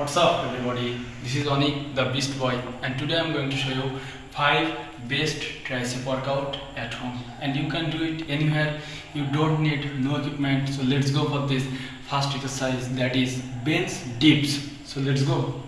What's up everybody? This is Onik the Beast Boy and today I'm going to show you 5 best tricep workout at home. And you can do it anywhere. You don't need no equipment. So let's go for this first exercise that is bench dips. So let's go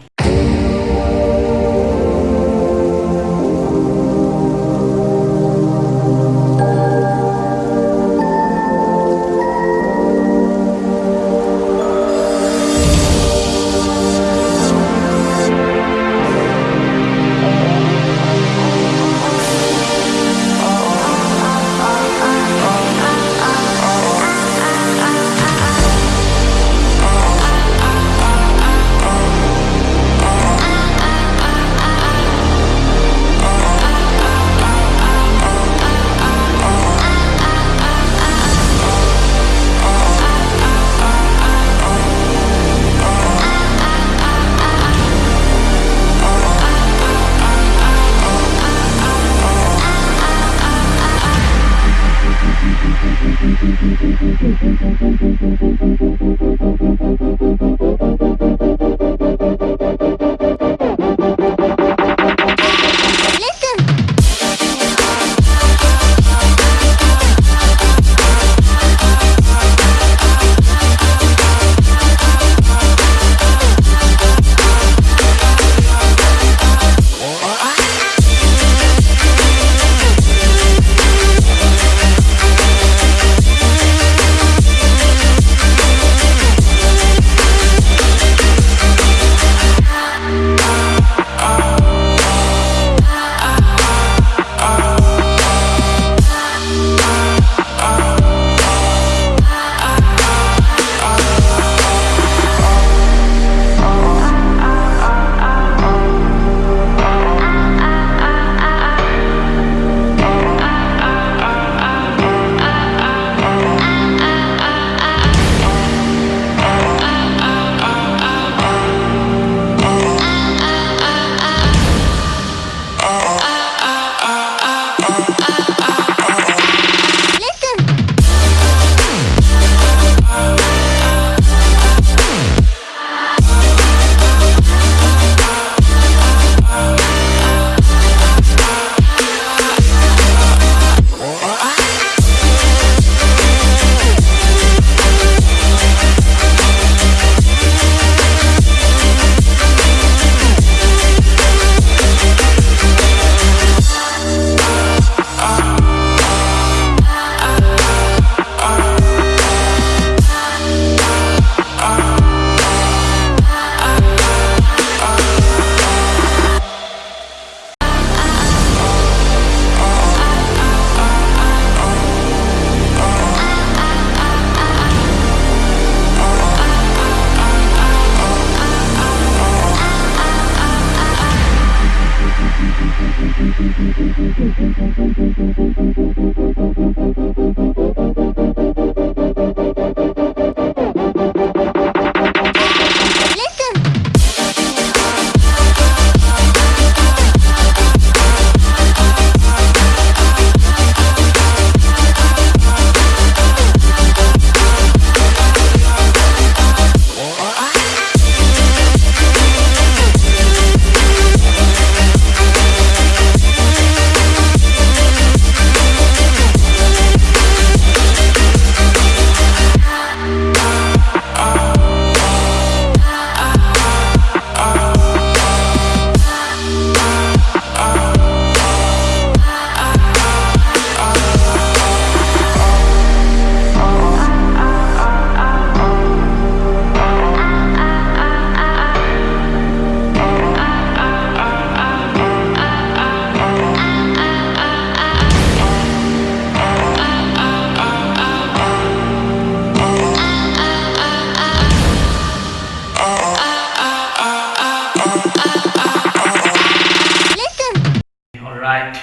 Alright,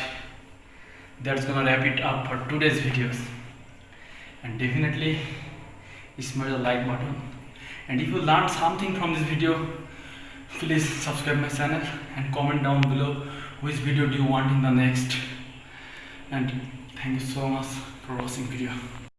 that's gonna wrap it up for today's videos. And definitely smash the like button. And if you learned something from this video, please subscribe my channel and comment down below which video do you want in the next. And thank you so much for watching video.